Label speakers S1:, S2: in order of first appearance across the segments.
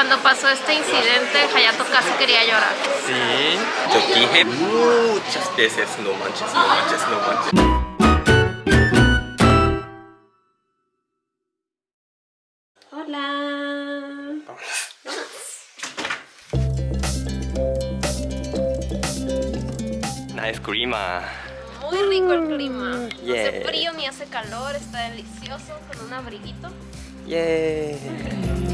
S1: Cuando pasó este incidente, Hayato casi quería llorar.
S2: Sí, yo dije muchas veces no manches, no manches, no manches.
S1: Hola.
S2: Nice clima.
S1: Muy rico el clima. No hace
S2: Yeah.
S1: frío ni hace calor, está delicioso con un abriguito.
S2: Yay.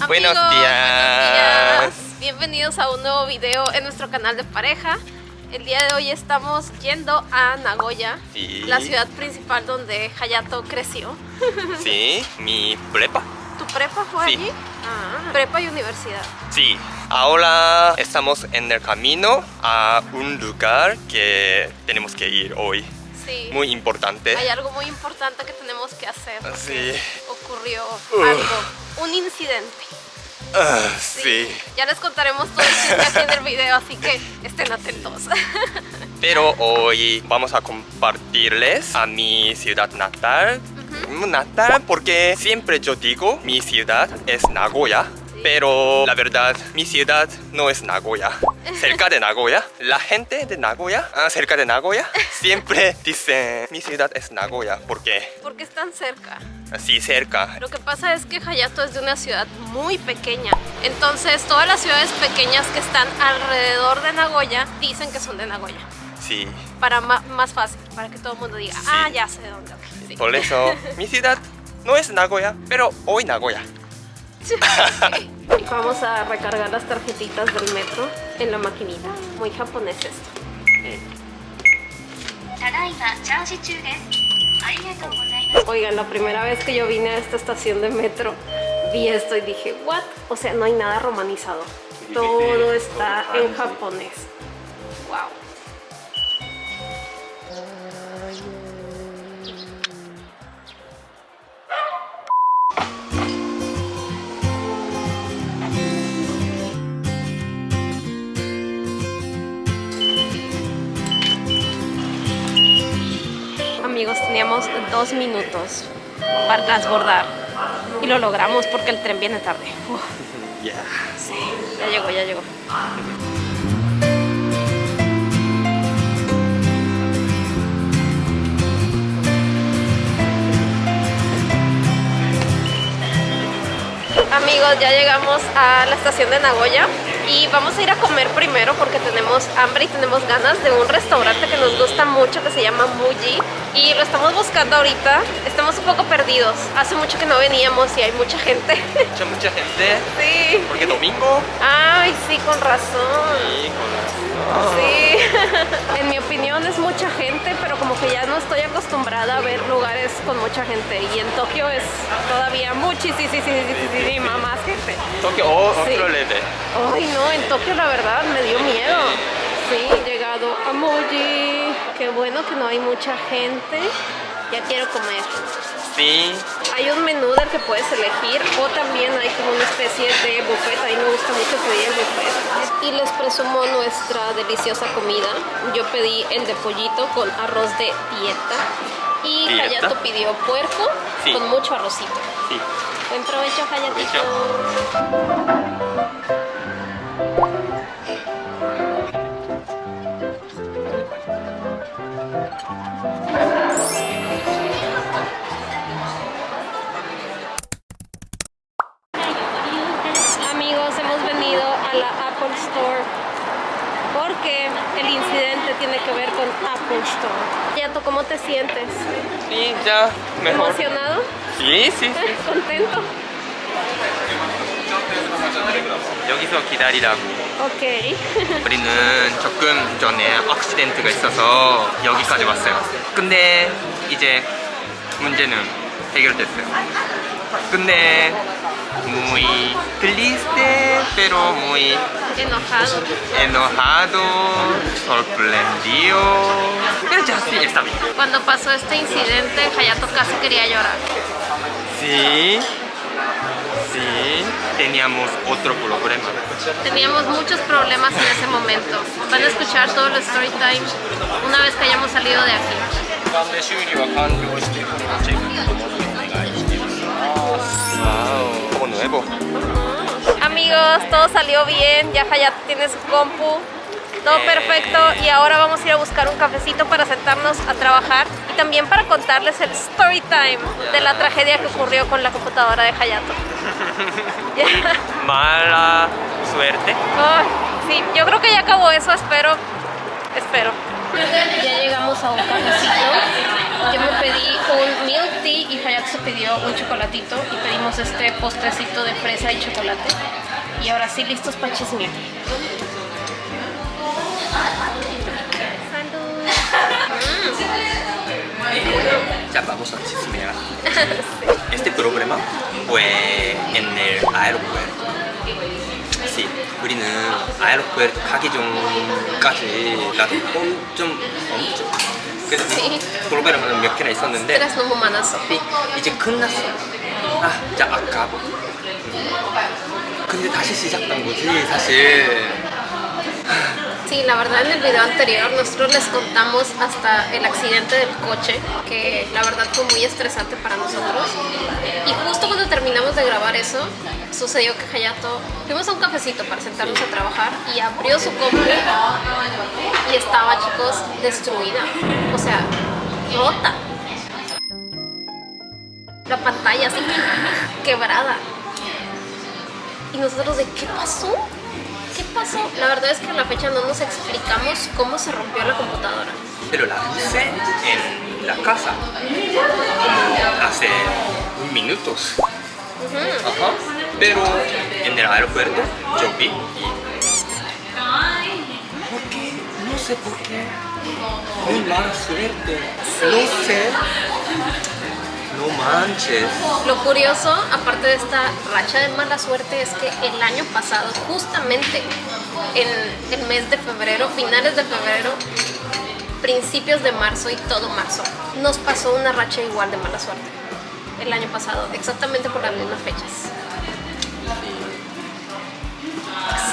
S1: Amigos,
S2: Buenos días.
S1: buenos días. Bienvenidos a un nuevo video en nuestro canal de pareja. El día de hoy estamos yendo a Nagoya,
S2: Sí.
S1: la ciudad principal donde Hayato creció.
S2: Sí, mi prepa.
S1: ¿Tu prepa fue
S2: Sí.
S1: allí? Ah, prepa y universidad.
S2: Sí, ahora estamos en el camino a un lugar que tenemos que ir hoy.
S1: Sí.
S2: Muy importante.
S1: Hay algo muy importante que tenemos que hacer.
S2: Sí.
S1: Ocurrió algo, un incidente.
S2: Ah, sí.
S1: Ya les contaremos todo el chisme aquí en el video, así que estén atentos.
S2: Pero hoy vamos a compartirles a mi ciudad natal. Natal porque siempre yo digo mi ciudad es Nagoya. Pero la verdad, mi ciudad no es Nagoya. Cerca de Nagoya, la gente de Nagoya, ah, cerca de Nagoya, siempre dice mi ciudad es Nagoya. porque
S1: Porque están cerca.
S2: Así cerca.
S1: Lo que pasa es que Hayato es de una ciudad muy pequeña. Entonces, todas las ciudades pequeñas que están alrededor de Nagoya dicen que son de Nagoya.
S2: Sí.
S1: Para más fácil, para que todo el mundo diga,
S2: Sí.
S1: ah, ya sé de dónde. ok, sí.
S2: Por eso, mi ciudad no es Nagoya, pero hoy Nagoya.
S1: Vamos a recargar las tarjetitas del metro en la maquinita. Muy japonés esto. Oigan, la primera vez que yo vine a esta estación de metro, vi esto y dije, ¿what? O sea, no hay nada romanizado. Todo está en japonés. ¡Wow! Teníamos dos minutos para transbordar y lo logramos porque el tren viene tarde. Uf,
S2: Yeah.
S1: sí, ya llegó, ya llegó. Amigos, ya llegamos a la estación de Nagoya y vamos a ir a comer primero porque tenemos hambre y tenemos ganas de un restaurante que nos gusta mucho que se llama Muji y lo estamos buscando ahorita. Estamos un poco perdidos. Hace mucho que no veníamos y hay mucha gente.
S2: Mucha, mucha gente.
S1: sí.
S2: Porque domingo.
S1: Ay, sí, con razón.
S2: Sí, con
S1: Sí, en mi opinión es mucha gente, pero como que ya no estoy acostumbrada a ver lugares con mucha gente y en Tokio es todavía muchísima más gente.
S2: Tokio o
S1: Sí.
S2: otro level.
S1: Ay no, en Tokio la verdad me dio miedo. Sí, he llegado a Muji. Qué bueno que no hay mucha gente. Ya quiero comer.
S2: Sí.
S1: Hay un menú del que puedes elegir o también hay como una especie de buffet. A mí me gusta mucho pedir el buffet. Y les presumo nuestra deliciosa comida. Yo pedí el de pollito con arroz de dieta. Y
S2: ¿Dieta?
S1: Hayato pidió puerco
S2: Sí.
S1: con mucho arrocito.
S2: Sí.
S1: Buen provecho, Hayatito.
S2: Sí, ya mejor.
S1: ¿Emocionado?
S2: Sí, sí.
S1: ¿Contento?
S2: 여기서 기다리라고.
S1: Ok.
S2: 우리는 조금 전에 액시덴트가 있어서 여기까지 왔어요. 근데 이제 문제는 해결됐어요. 근데 muy triste, pero muy
S1: Enojado.
S2: enojado, sorprendido. Pero ya sí está bien.
S1: Cuando pasó este incidente, Hayato casi quería llorar.
S2: Sí, sí, teníamos otro problema.
S1: Teníamos muchos problemas en ese momento. Van a escuchar todo el story time una vez que hayamos salido de aquí. Chicos, todo salió bien. Ya Hayato tiene su compu. Todo perfecto y ahora vamos a ir a buscar un cafecito para sentarnos a trabajar y también para contarles el story time de la tragedia que ocurrió con la computadora de Hayato.
S2: Mala suerte.
S1: Ay, sí, yo creo que ya acabó eso, espero. Espero. Ya llegamos a un cafecito. Yo me pedí un milk tea y Hayato se pidió un chocolatito y pedimos este postrecito de fresa y chocolate. Y ahora sí, listos para chismear.
S2: Ya vamos a chismear. Este problema fue en el aeropuerto. Sí, 우리는 아에로puerto 가기 전까지 나도 좀 엄청 그래서
S1: Sí.
S2: 프로그램은 몇 개나 있었는데
S1: Eres 너무 많았어.
S2: 이제 끝났어. 아, 진짜 아까워. 근데 다시 시작한 거지 사실.
S1: Sí, la verdad en el video anterior nosotros les contamos hasta el accidente del coche, que la verdad fue muy estresante para nosotros. Y justo cuando terminamos de grabar eso, sucedió que Hayato, fuimos a un cafecito para sentarnos a trabajar y abrió su compu y estaba, chicos, destruida. O sea, rota. La pantalla así quebrada. Y nosotros de, ¿qué pasó? ¿Qué pasó? La verdad es que a la fecha no nos explicamos cómo se rompió la computadora.
S2: Pero la hice en la casa hace minutos. Ajá. Pero en el aeropuerto yo vi y... ¿Por qué? No sé por qué. Muy mala suerte. No sé. No manches.
S1: Lo curioso, aparte de esta racha de mala suerte, es que el año pasado, justamente en el mes de febrero, finales de febrero, principios de marzo y todo marzo, nos pasó una racha igual de mala suerte. El año pasado, exactamente por las mismas fechas.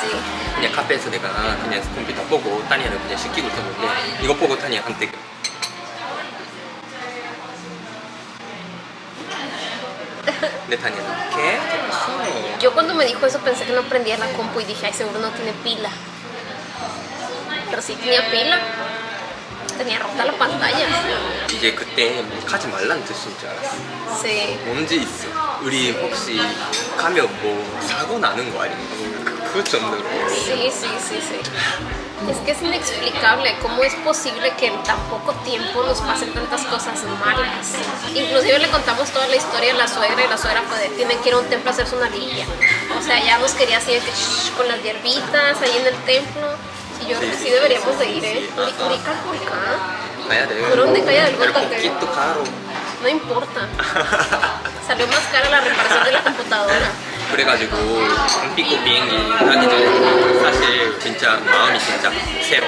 S1: Sí.
S2: 그냥 카페에서 내가 그냥 컴퓨터 보고 타니아를 그냥 시키고 있었는데 이거 보고 타니아한테 근데 타니아는 ¿qué? ¿Qué pasó?
S1: Yo cuando me dijo eso pensé que no prendía la compu y dije, ay, seguro no tiene pila. Pero sí tenía pila. Tenía rota la pantalla.
S2: 이제 그때 가지 말라는 뜻인 줄 알았어
S1: Sí.
S2: 뭔지 있어 우리 혹시 가면 뭐 사고 나는 거 아닌가 그, 그 정도로
S1: Sí, sí, sí, sí. es que es inexplicable cómo es posible que en tan poco tiempo nos pasen tantas cosas malas. Inclusive le contamos toda la historia a la suegra y la suegra fue tienen que ir a un templo a hacerse una villa. O sea, ya nos quería así con las hierbitas ahí en el templo. Y yo creo que sí deberíamos de ir, ¿eh?
S2: Rica, Cállate.
S1: ¿Por dónde calla
S2: del caro.
S1: No importa. Salió más cara la reparación de la computadora.
S2: 그래가지고 한피코 비행기 하기 전에 사실 진짜 마음이 진짜 새로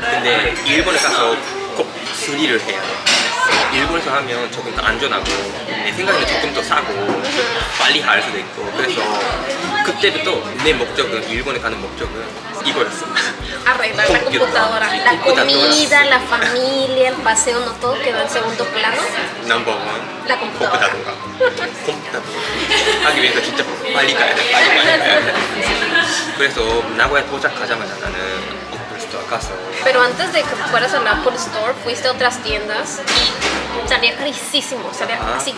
S2: 근데 일본에 가서 꼭 수리를 해야 돼 일본에서 하면 조금 더 안전하고 내 생각에는 조금 더 싸고 빨리 할 수도 있고. 그래서 그때부터 내 목적은 일본에 가는 목적은 이거였어
S1: Arreglar la computadora. La comida, la familia, el paseo, no todo quedó en segundo plano.
S2: 넘버원
S1: La computadora.
S2: 컴퓨터도 하기 위해서 진짜 빨리 가야 돼. 빨리 빨리 가야 돼. 그래서 나고야 도착하자마자 나는 casa.
S1: Pero antes de que fueras al Apple Store, fuiste a otras tiendas y salía carísimo, salía así,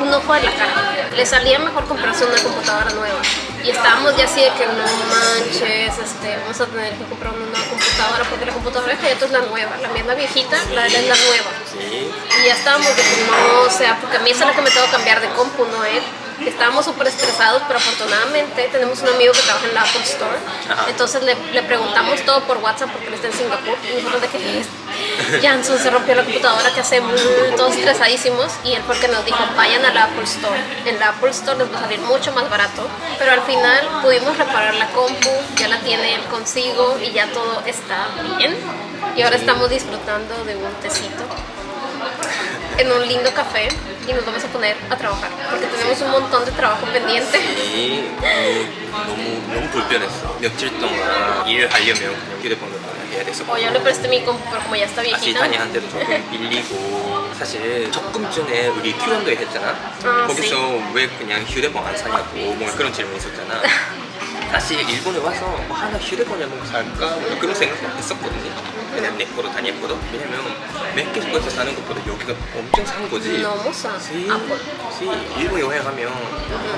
S1: un ojo de la cara. Le salía mejor comprarse una computadora nueva. Y estábamos ya así de que no manches, este, vamos a tener que comprar una nueva computadora porque la computadora de Hayato es la nueva, la mía es la viejita, la de él es la nueva.
S2: Sí.
S1: Y ya estábamos de que no, o sea, porque a mí es la que me tengo que cambiar de compu, no él. Eh? Estábamos súper estresados, pero afortunadamente tenemos un amigo que trabaja en la Apple Store.
S2: Ajá.
S1: Entonces le, le preguntamos todo por WhatsApp porque él está en Singapur. Y nosotros de que es. Janson se rompió la computadora, ¿qué hacemos? Todos estresadísimos. Y él fue el que nos dijo, vayan a la Apple Store. En la Apple Store les va a salir mucho más barato. Pero al final pudimos reparar la compu, ya la tiene él consigo y ya todo está bien. Y ahora estamos disfrutando de un tecito en un lindo café y nos vamos a poner a trabajar porque tenemos un montón de trabajo pendiente.
S2: 이 너무 너무 불편했어. 며칠 동안 일을 하려면 휴대폰으로 해야 됐어.
S1: O yo le presté mi compu, pero como ya está viejita.
S2: 타니한테도 조금 빌리고 사실 적금 전에 우리 Q&A 했잖아.
S1: 아,
S2: 거기서 왜 그냥 휴대폰 안 사냐고 뭔가 그런 질문 있었잖아. 사실 일본에 와서 뭐 하나 휴대폰을 뭐 살까 뭐 그런 생각을 했었거든요 그냥 내 거로 다닐 거로 왜냐면 맥케시코에서 사는 것보다 여기가 엄청 싼 거지
S1: 너무 싸. Apple.
S2: sí. 일본 여행 가면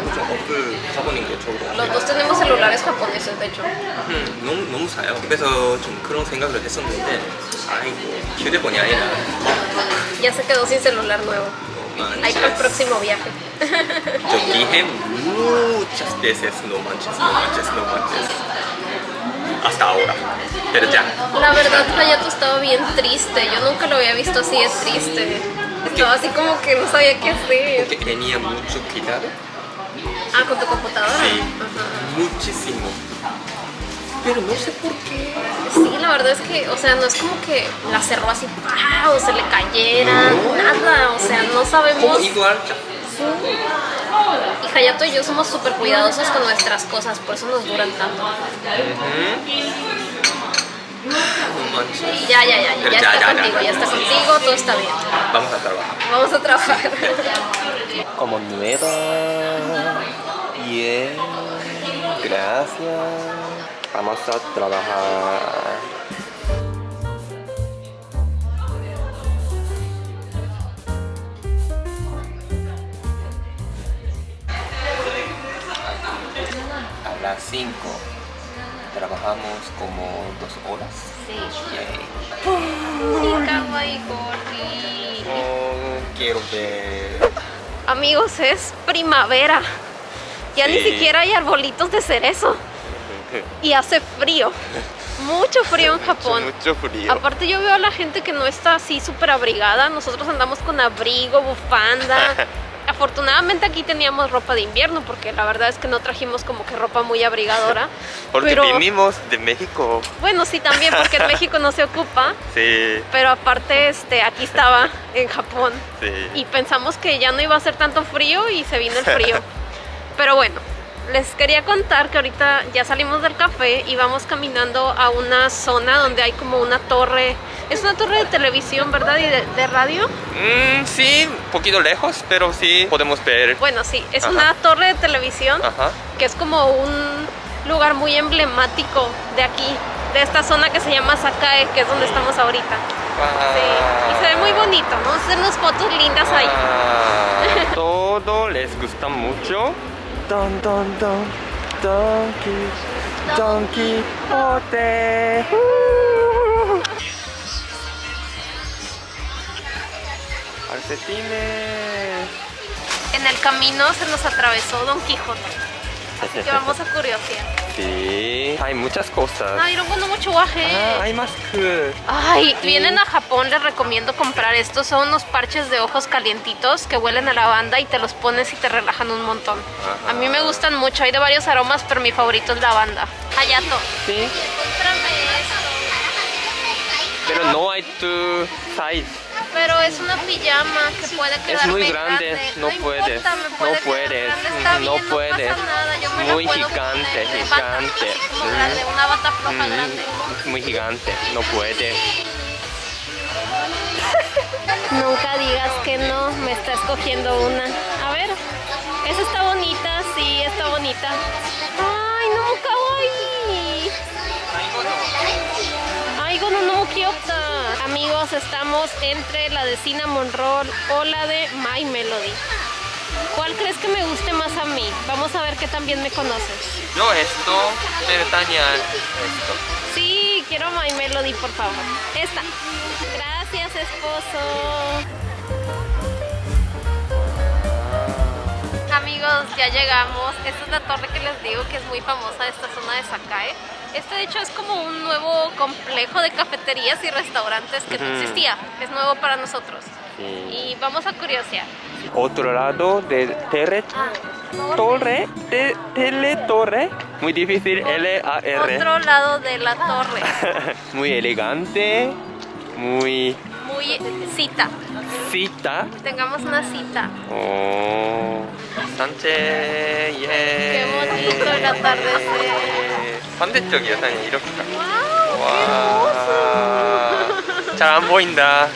S2: 무슨 어플 사보는 게 좋을 것
S1: Los
S2: 같아요
S1: dos tenemos celulares japoneses, de hecho.
S2: 음, 너무, 너무 사요 그래서 좀 그런 생각을 했었는데 아이고 휴대폰이 아니라
S1: Ya se quedó sin celular nuevo. Ahí para el próximo viaje.
S2: Yo dije muchas veces no manches, no manches, no manches. Hasta ahora. Pero ya.
S1: La verdad, Hayato estaba bien triste. Yo nunca lo había visto así de triste. Estaba así como que no sabía qué hacer.
S2: Tenía mucho cuidado.
S1: Ah, con tu computadora.
S2: Sí,
S1: Ajá.
S2: muchísimo. Pero no sé por qué.
S1: Sí, la verdad es que, o sea, no es como que la cerró así, ¡pah! o se le cayera, nada, o sea, no sabemos.
S2: Como igual.
S1: Y Hayato y yo somos súper cuidadosos con nuestras cosas, por eso nos duran tanto.
S2: No manches.
S1: Y ya, ya, ya, ya, ya
S2: ya,
S1: está
S2: ya, ya.
S1: contigo, ya está contigo, todo está bien.
S2: Vamos a trabajar.
S1: Vamos a trabajar.
S2: Como nueva. Bien. Gracias. Vamos a trabajar. A las 5 trabajamos como dos horas.
S1: Sí.
S2: Oh, quiero ver.
S1: Amigos, es primavera. Ya ni siquiera hay arbolitos de cerezo. Y hace frío. Mucho frío en Japón.
S2: Mucho frío.
S1: Aparte yo veo a la gente que no está así súper abrigada. Nosotros andamos con abrigo, bufanda. Afortunadamente aquí teníamos ropa de invierno porque la verdad es que no trajimos como que ropa muy abrigadora.
S2: Porque
S1: pero
S2: vinimos de México.
S1: bueno, sí también porque en México no se ocupa.
S2: Sí,
S1: Pero aparte este aquí estaba en Japón
S2: sí.
S1: y pensamos que ya no iba a hacer tanto frío y se vino el frío. Pero bueno, les quería contar que ahorita ya salimos del café y vamos caminando a una zona donde hay como una torre. Es una torre de televisión, ¿verdad? Y de, de radio.
S2: Mm, sí, un poquito lejos, pero sí podemos ver.
S1: Bueno, sí, es
S2: Ajá.
S1: una torre de televisión
S2: Ajá.
S1: que es como un lugar muy emblemático de aquí, de esta zona que se llama Sakae, que es donde estamos ahorita. Sí, y se ve muy bonito, vamos a hacer unas fotos lindas ahí.
S2: Ah, todo les gusta mucho. Don, don, don, Donkey, Donkey Quijote. Calcetines.
S1: En el camino se nos atravesó Don Quijote. Así que vamos a curiosear.
S2: Sí, hay muchas cosas.
S1: Ay, no mucho guaje.
S2: Ah, hay más que...
S1: Ay, vienen a Japón, les recomiendo comprar estos. Son unos parches de ojos calientitos que huelen a lavanda y te los pones y te relajan un montón.
S2: Ajá.
S1: A mí me gustan mucho, hay de varios aromas, pero mi favorito es lavanda. Hayato,
S2: Sí, pero no hay tu size.
S1: Pero es una pijama que puede quedarme
S2: muy grande, no puedes,
S1: importa,
S2: no
S1: puede quedar
S2: puedes,
S1: grande, está
S2: no
S1: bien,
S2: puedes.
S1: No pasa nada, yo me
S2: Muy
S1: puedo
S2: gigante,
S1: poner.
S2: Gigante. Mm.
S1: grande, una bata floja
S2: Mm,
S1: grande.
S2: muy gigante, no puede.
S1: Nunca digas que no, me está escogiendo una. A ver, esa está bonita, sí, está bonita. Ay, no, Ay, gono no kyota. Amigos, estamos entre la de Cinnamon Roll o la de My Melody. ¿Cuál crees que me guste más a mí? Vamos a ver qué también me conoces.
S2: Yo esto, pero Tania, esto.
S1: Sí, quiero My Melody, por favor. Esta. Gracias, esposo. Amigos, ya llegamos. Esta es la torre que les digo que es muy famosa de esta zona de Sakae. Este de hecho es como un nuevo complejo de cafeterías y restaurantes que no existía. Es nuevo para nosotros.
S2: Sí.
S1: Y vamos a curiosear.
S2: Otro lado de tele, torre, de teletorre, muy difícil, L-A-R.
S1: Otro lado de la torre.
S2: muy elegante, muy
S1: Muy cita.
S2: cita.
S1: Tengamos una cita.
S2: Oh, 예.
S1: Qué bonito el atardecer.
S2: 반대쪽이야, 사장님 이렇게.
S1: ¡Wow!
S2: 와, 잘 안 보인다.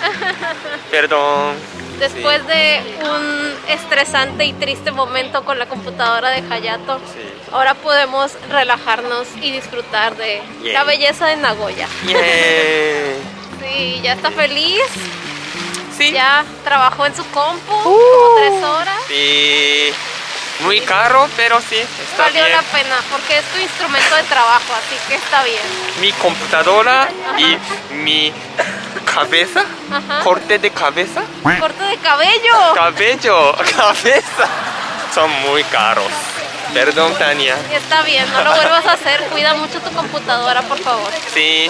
S2: Perdón.
S1: Después de un estresante y triste momento con la computadora de Hayato,
S2: Sí.
S1: ahora podemos relajarnos y disfrutar de
S2: Yeah.
S1: la belleza de Nagoya.
S2: ¡Yay!
S1: Sí, ya está feliz,
S2: Sí.
S1: ya trabajó en su compu
S2: Uh.
S1: como tres horas.
S2: Sí. Muy caro, pero sí, está
S1: Valió
S2: bien.
S1: la pena porque es tu instrumento de trabajo, así que está bien.
S2: Mi computadora y mi cabeza,
S1: Ajá.
S2: corte de cabeza,
S1: Corte de cabello.
S2: cabello, cabeza, son muy caros. Perdón, Tania.
S1: Está bien, no lo vuelvas a hacer. Cuida mucho tu computadora, por favor.
S2: Sí,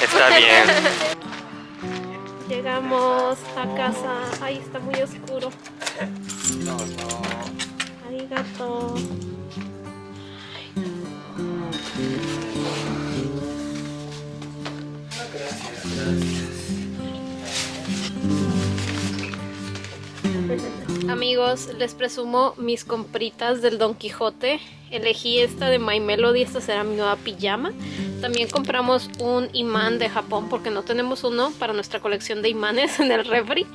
S2: está bien.
S1: Llegamos a casa. Ay, está muy oscuro. Amigos, les presumo mis compritas del Don Quijote. Elegí esta de My Melody, esta será mi nueva pijama. También compramos un imán de Japón porque no tenemos uno para nuestra colección de imanes en el refri.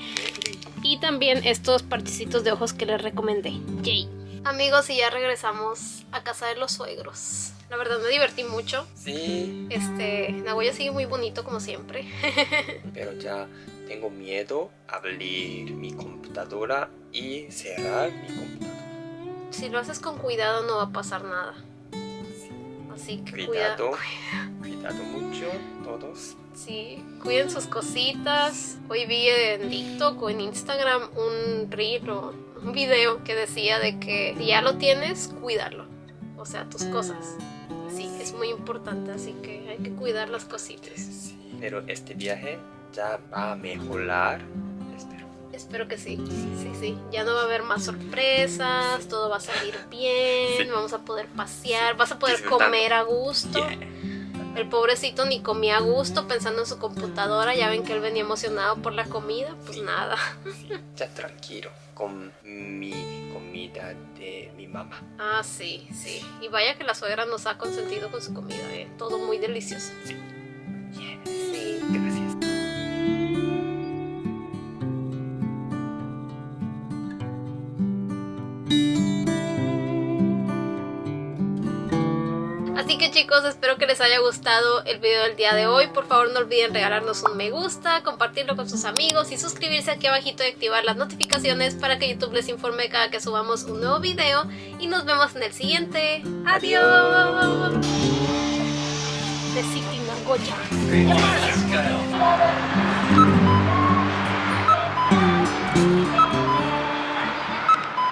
S1: Y también estos particitos de ojos que les recomendé. Yay. Amigos, y ya regresamos a casa de los suegros. La verdad me divertí mucho.
S2: Sí,
S1: Este, Nagoya sigue muy bonito como siempre.
S2: pero ya tengo miedo a abrir mi computadora y cerrar mi computadora.
S1: si lo haces con cuidado no va a pasar nada. Así que cuida-
S2: Cuidado, cuidado mucho todos.
S1: Sí, cuiden sus cositas. Hoy vi en TikTok o en Instagram un reel o un video que decía de que si ya lo tienes, cuídalo. O sea, tus cosas. Sí, es muy importante, así que hay que cuidar las cositas.
S2: Sí, pero este viaje ya va a mejorar, espero.
S1: Espero que sí. Sí, sí. Ya no va a haber más sorpresas, todo va a salir bien,
S2: Sí.
S1: vamos a poder pasear, vas a poder comer a gusto.
S2: Yeah.
S1: El pobrecito ni comía a gusto pensando en su computadora. Ya ven que él venía emocionado por la comida. Pues
S2: Sí.
S1: nada.
S2: Sí, ya tranquilo con mi comida de mi mamá.
S1: Ah, sí, sí. Y vaya que la suegra nos ha consentido con su comida, ¿eh? Todo muy delicioso.
S2: Yeah.
S1: Sí.
S2: Gracias.
S1: Así que chicos, espero que les haya gustado el video del día de hoy. Por favor no olviden regalarnos un me gusta, compartirlo con sus amigos y suscribirse aquí abajito y activar las notificaciones para que YouTube les informe cada que subamos un nuevo video. Y nos vemos en el siguiente. ¡Adiós! De City Nagoya.